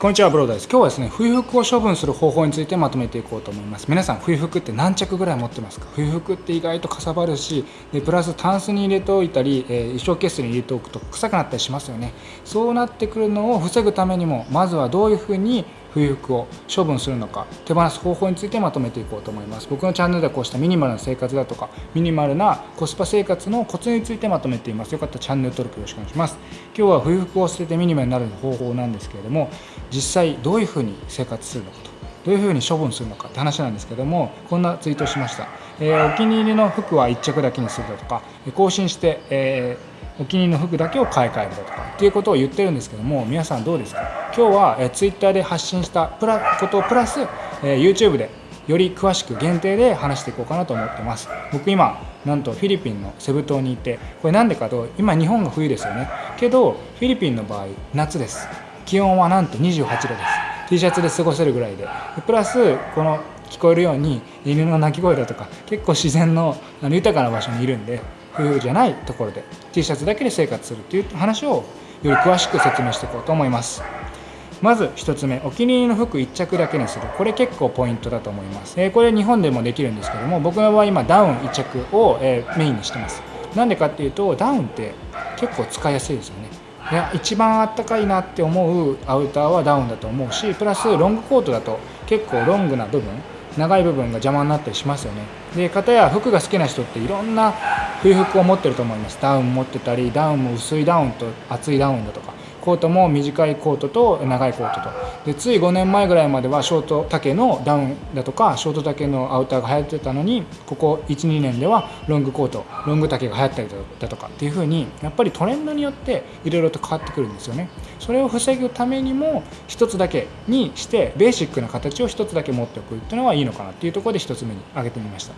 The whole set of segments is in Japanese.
こんにちはブローダです。今日はですね冬服を処分する方法についてまとめていこうと思います。皆さん冬服って何着ぐらい持ってますか？冬服って意外とかさばるしでプラスタンスに入れておいたり、えー、衣装ケースに入れておくと臭くなったりしますよね。そうなってくるのを防ぐためにもまずはどういうふうに冬服を処分するのか手放す方法についてまとめていこうと思います。僕のチャンネルではこうしたミニマルな生活だとかミニマルなコスパ生活のコツについてまとめています。よかったらチャンネル登録よろしくお願いします。今日は冬服を捨ててミニマルになる方法なんですけれども実際どういうふうに生活するのかとどういうふうに処分するのかって話なんですけどもこんなツイートをしました、えー、お気に入りの服は1着だけにするだとか更新して、えーお気に入りの服だけを買い替えるだとかっていうことを言ってるんですけども皆さんどうですか？今日は、え Twitter で発信したプラことをプラス、え YouTube でより詳しく限定で話していこうかなと思ってます。僕今なんとフィリピンのセブ島にいてこれなんでかと今日本が冬ですよね。けどフィリピンの場合夏です。気温はなんと28度です。T シャツで過ごせるぐらいで。プラスこの聞こえるように犬の鳴き声だとか結構自然の豊かな場所にいるんで冬じゃないところで T シャツだけで生活するという話をより詳しく説明していこうと思います。まず1つ目お気に入りの服1着だけにする。これ結構ポイントだと思います、えー、これ日本でもできるんですけども僕の場合今ダウン1着を、え、メインにしてます。なんでかっていうとダウンって結構使いやすいですよね。いや一番あったかいなって思うアウターはダウンだと思うしプラスロングコートだと結構ロングな部分長い部分が邪魔になったりしますよね。で片や服が好きな人っていろんな冬服を持ってると思います。ダウン持ってたりダウンも薄いダウンと厚いダウンだとか。コートも短いコートと長いコートと。でつい5年前ぐらいまではショート丈のダウンだとかショート丈のアウターが流行ってたのにここ12年ではロングコートロング丈が流行ったりだとかっていう風にやっぱりトレンドによっていろいろと変わってくるんですよね。それを防ぐためにも1つだけにしてベーシックな形を1つだけ持っておくっていうのはいいのかなっていうところで1つ目に挙げてみました。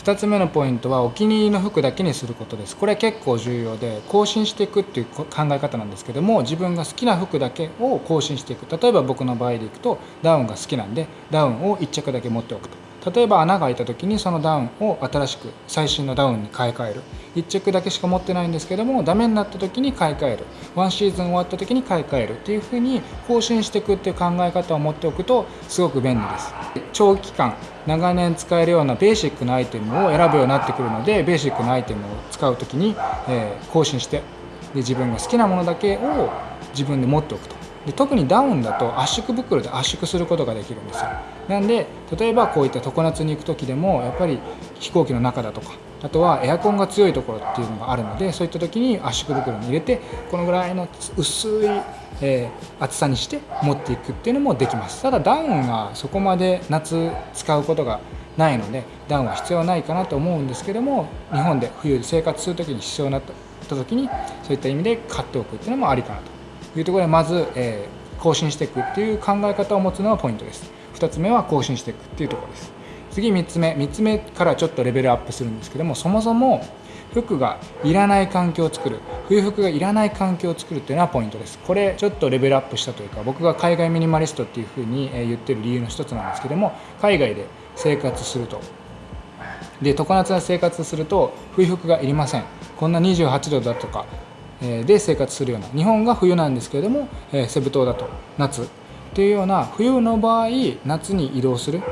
2つ目のポイントはお気に入りの服だけにすることです。これ結構重要で更新していくっていう考え方なんですけども自分が好きな服だけを更新していく。例えば僕の場合でいくとダウンが好きなんでダウンを1着だけ持っておくと。例えば穴が開いた時にそのダウンを新しく最新のダウンに買い替える。1着だけしか持ってないんですけどもダメになった時に買い替える。ワンシーズン終わった時に買い替えるっていう風に更新していくっていう考え方を持っておくとすごく便利です。長期間長年使えるようなベーシックなアイテムを選ぶようになってくるのでベーシックなアイテムを使う時に、え、更新してで自分が好きなものだけを自分で持っておくと。で特にダウンだと圧縮袋で圧縮することができるんですよ。なんで例えばこういった常夏に行く時でもやっぱり飛行機の中だとかあとはエアコンが強いところっていうのがあるのでそういった時に圧縮袋に入れてこのぐらいの薄い、えー、厚さにして持っていくっていうのもできます。ただダウンがそこまで夏使うことがないのでダウンは必要ないかなと思うんですけども日本で冬で生活する時に必要になった時にそういった意味で買っておくっていうのもありかなと。いうところでまず、えー、更新していくっていう考え方を持つのがポイントです。2つ目は更新していくっていうところです。次3つ目3つ目からちょっとレベルアップするんですけどもそもそも服がいらない環境を作る冬服がいらない環境を作るっていうのはポイントです。これちょっとレベルアップしたというか僕が海外ミニマリストっていうふうに言ってる理由の一つなんですけども海外で生活すると。で常夏な生活すると冬服がいりません。こんな28度だとかで生活するような日本が冬なんですけれどもセブ島だと夏っていうような冬の場合夏に移動する。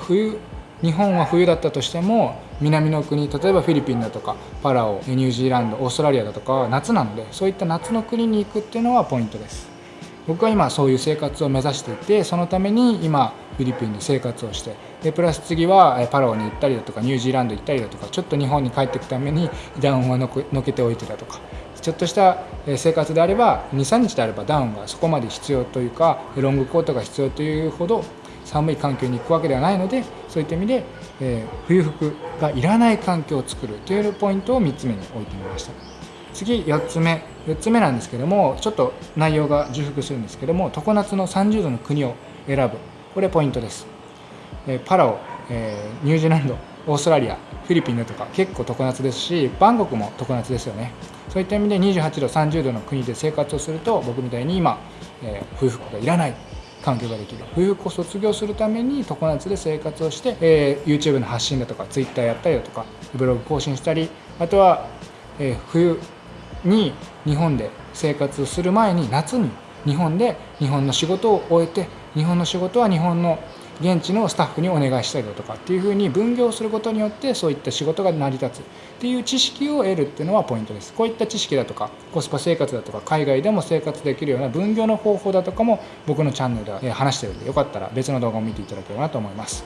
冬日本は冬だったとしても南の国例えばフィリピンだとかパラオニュージーランドオーストラリアだとかは夏なのでそういった夏の国に行くっていうのはポイントです。僕は今そういう生活を目指していてそのために今フィリピンで生活をしてでプラス次はパラオに行ったりだとかニュージーランド行ったりだとかちょっと日本に帰っていくためにダウンをのけておいてだとかちょっとした生活であれば23日であればダウンがそこまで必要というかロングコートが必要というほど寒い環境に行くわけではないのでそういった意味で、え、冬服がいらない環境を作るというポイントを3つ目に置いてみました。次4つ目。4つ目なんですけどもちょっと内容が重複するんですけども常夏の30度の国を選ぶ。これポイントです、え、パラオ、え、ニュージーランドオーストラリア。フィリピンだとか結構常夏ですしバンコクも常夏ですよね。そういった意味で28度30度の国で生活をすると僕みたいに今、えー、冬服がいらない環境ができる。冬服を卒業するために常夏で生活をして、えー、YouTube の発信だとか Twitter やったりだとかブログ更新したりあとは、えー、冬に日本で生活をする前に夏に日本で日本の仕事を終えて日本の仕事は日本の現地のスタッフにお願いしたりだとかっていうふうに分業することによってそういった仕事が成り立つっていう知識を得るっていうのはポイントです。こういった知識だとかコスパ生活だとか海外でも生活できるような分業の方法だとかも僕のチャンネルでは話してるんでよかったら別の動画を見ていただければなと思います。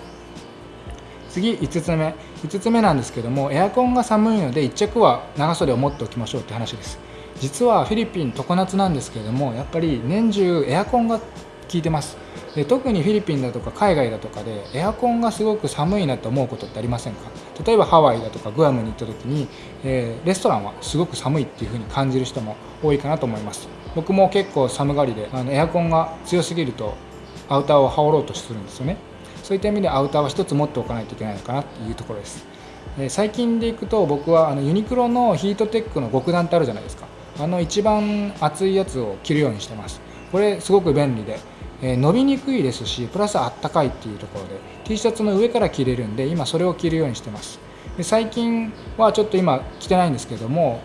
次5つ目。5つ目なんですけどもエアコンが寒いので1着は長袖を持っておきましょうって話です。実はフィリピン常夏なんですけれどもやっぱり年中エアコンが効いてます。で特にフィリピンだとか海外だとかでエアコンがすごく寒いなと思うことってありませんか？例えばハワイだとかグアムに行った時に、えー、レストランはすごく寒いっていう風に感じる人も多いかなと思います。僕も結構寒がりであのエアコンが強すぎるとアウターを羽織ろうとするんですよね。そういった意味でアウターは1つ持っておかないといけないのかなっていうところです、最近でいくと僕はあのユニクロのヒートテックの極暖ってあるじゃないですか。あの一番厚いやつを着るようにしてます。これすごく便利でえ伸びにくいですしプラスあったかいっていうところで T シャツの上から着れるんで今それを着るようにしてます。で最近はちょっと今着てないんですけども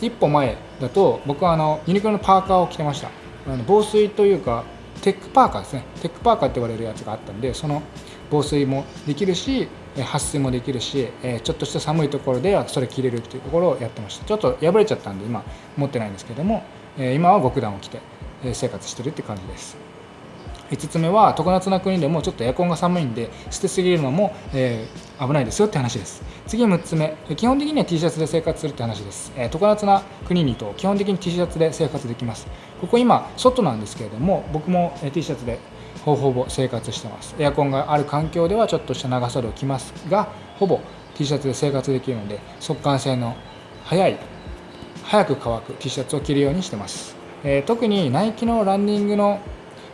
一歩前だと僕はあのユニクロのパーカーを着てました。あの防水というかテックパーカーですね。テックパーカーって言われるやつがあったんでその防水もできるし撥水もできるしちょっとした寒いところではそれ着れるっていうところをやってました。ちょっと破れちゃったんで今持ってないんですけども今は極暖を着て生活してるって感じです。5つ目は常夏な国でもちょっとエアコンが寒いんで捨てすぎるのも、えー、危ないですよって話です。次6つ目基本的には T シャツで生活するって話です、えー、常夏な国にと基本的に T シャツで生活できます。ここ今外なんですけれども僕も T シャツでほぼほぼ生活してます。エアコンがある環境ではちょっとした長袖を着ますがほぼ T シャツで生活できるので速乾性の早い早く乾く T シャツを着るようにしてます、えー、特にナイキのランニングの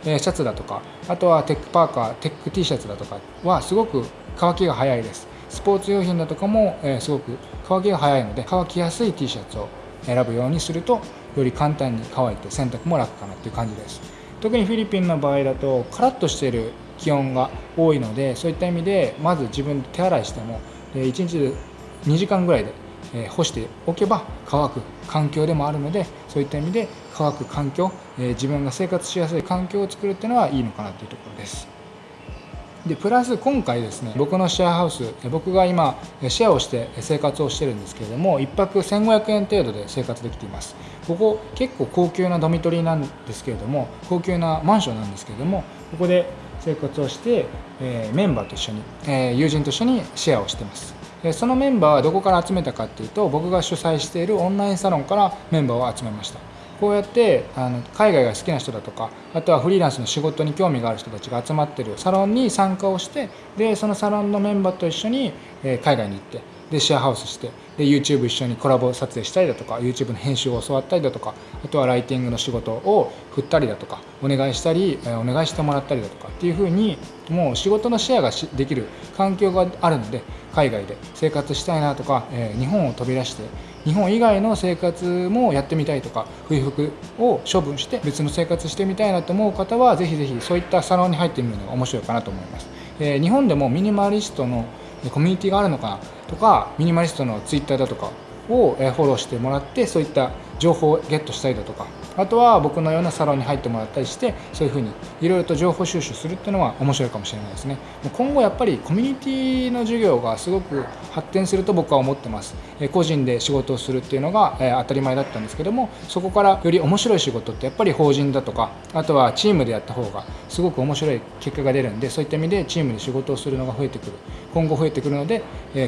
えシャツだとかあとはテックパーカーテック T シャツだとかはすごく乾きが早いです。スポーツ用品だとかも、えすごく乾きが早いので乾きやすい T シャツを選ぶようにするとより簡単に乾いて洗濯も楽かなっていう感じです。特にフィリピンの場合だとカラッとしている気温が多いのでそういった意味でまず自分で手洗いしても1日で2時間ぐらいで干しておけば乾く環境でもあるのでそういった意味で乾く環境自分が生活しやすい環境を作るっていうのはいいのかなというところです。でプラス今回ですね僕のシェアハウス僕が今シェアをして生活をしてるんですけれども1泊1500円程度で生活できています。ここ結構高級なドミトリーなんですけれども高級なマンションなんですけれどもここで生活をして、え、メンバーと一緒に、え、友人と一緒にシェアをしてます。そのメンバーはどこから集めたかっていうと僕が主催しているオンラインサロンからメンバーを集めました。こうやってあの海外が好きな人だとかあとはフリーランスの仕事に興味がある人たちが集まってるサロンに参加をしてでそのサロンのメンバーと一緒に、え海外に行ってでシェアハウスしてで YouTube 一緒にコラボ撮影したりだとか YouTube の編集を教わったりだとかあとはライティングの仕事を振ったりだとかお願いしたりお願いしてもらったりだとかっていうふうにもう仕事のシェアができる環境があるので海外で生活したいなとか、え日本を飛び出して日本以外の生活もやってみたいとか冬服を処分して別の生活してみたいなと思う方はぜひぜひそういったサロンに入ってみるのが面白いかなと思います、え日本でもミニマリストのコミュニティがあるのかなとかミニマリストのツイッターだとかをフォローしてもらってそういった情報をゲットしたりだとか。あとは僕のようなサロンに入ってもらったりしてそういうふうにいろいろと情報収集するっていうのは面白いかもしれないですね。今後やっぱりコミュニティの授業がすごく発展すると僕は思ってます。個人で仕事をするっていうのが当たり前だったんですけどもそこからより面白い仕事ってやっぱり法人だとかあとはチームでやった方がすごく面白い結果が出るんでそういった意味でチームで仕事をするのが増えてくる。今後増えてくるので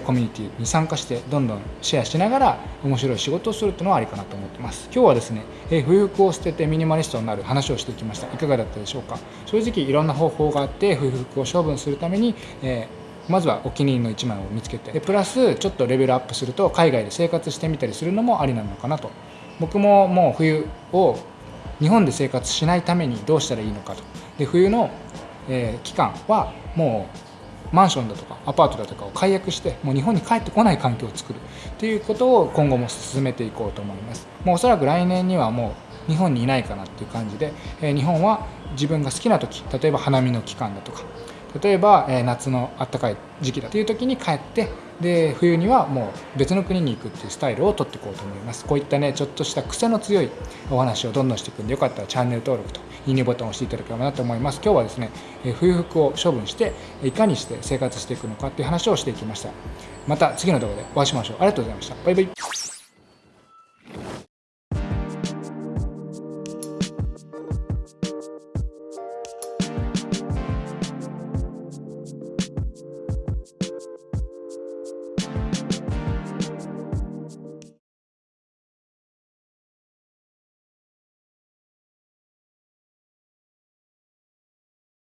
コミュニティに参加してどんどんシェアしながら面白い仕事をするっていうのはありかなと思ってます。今日はですね冬服を捨ててミニマリストになる話をしてきました。いかがだったでしょうか？正直いろんな方法があって冬服を処分するために、えー、まずはお気に入りの1枚を見つけてでプラスちょっとレベルアップすると海外で生活してみたりするのもありなのかなと。僕ももう冬を日本で生活しないためにどうしたらいいのかと。で冬の、えー、期間はもうマンションだとかアパートだとかを解約してもう日本に帰ってこない環境を作るっていうことを今後も進めていこうと思います。もうおそらく来年にはもう日本にいないかなっていう感じで、え、日本は自分が好きな時例えば花見の期間だとか例えば、え夏のあったかい時期だという時に帰ってで冬にはもう別の国に行くっていうスタイルをとっていこうと思います。こういったねちょっとした癖の強いお話をどんどんしていくんでよかったらチャンネル登録といいねボタンを押していただければなと思います。今日はですね、え冬服を処分していかにして生活していくのかっていう話をしていきました。また次の動画でお会いしましょう。ありがとうございました。バイバイ。